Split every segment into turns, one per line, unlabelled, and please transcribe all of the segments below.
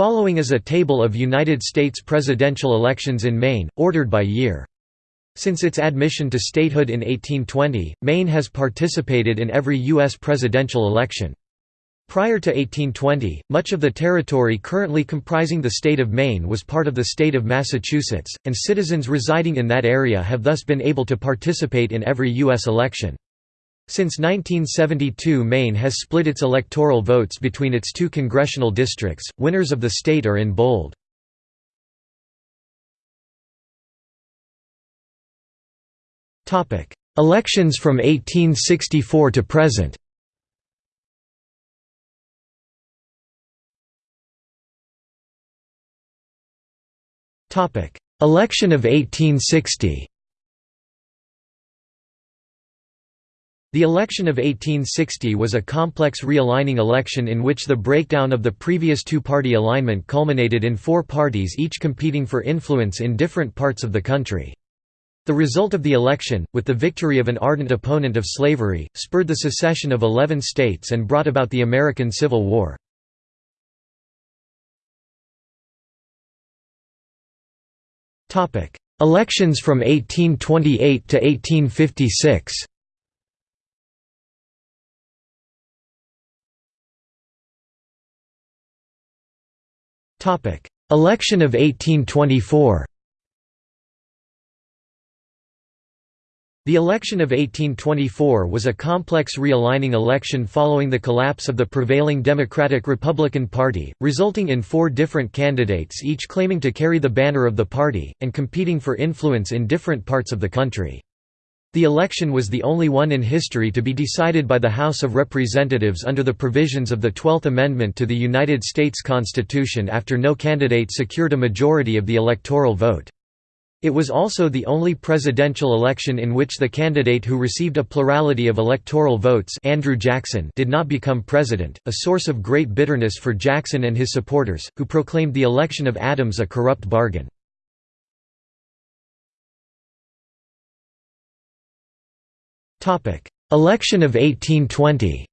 Following is a table of United States presidential elections in Maine, ordered by year. Since its admission to statehood in 1820, Maine has participated in every U.S. presidential election. Prior to 1820, much of the territory currently comprising the state of Maine was part of the state of Massachusetts, and citizens residing in that area have thus been able to participate in every U.S. election. Since 1972 Maine has split its electoral votes between its two congressional districts, winners of the state are in bold. Elections from 1864 to present. Election of 1860 The election of 1860 was a complex realigning election in which the breakdown of the previous two-party alignment culminated in four parties each competing for influence in different parts of the country. The result of the election, with the victory of an ardent opponent of slavery, spurred the secession of 11 states and brought about the American Civil War. Elections from 1828 to 1856 Election of 1824 The election of 1824 was a complex realigning election following the collapse of the prevailing Democratic-Republican Party, resulting in four different candidates each claiming to carry the banner of the party, and competing for influence in different parts of the country. The election was the only one in history to be decided by the House of Representatives under the provisions of the Twelfth Amendment to the United States Constitution after no candidate secured a majority of the electoral vote. It was also the only presidential election in which the candidate who received a plurality of electoral votes Andrew Jackson did not become president, a source of great bitterness for Jackson and his supporters, who proclaimed the election of Adams a corrupt bargain. Election of 1820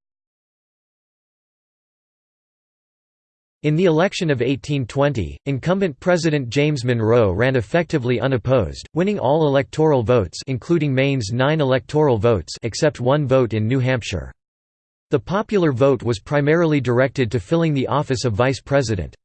In the election of 1820, incumbent President James Monroe ran effectively unopposed, winning all electoral votes including Maine's nine electoral votes except one vote in New Hampshire. The popular vote was primarily directed to filling the office of vice president.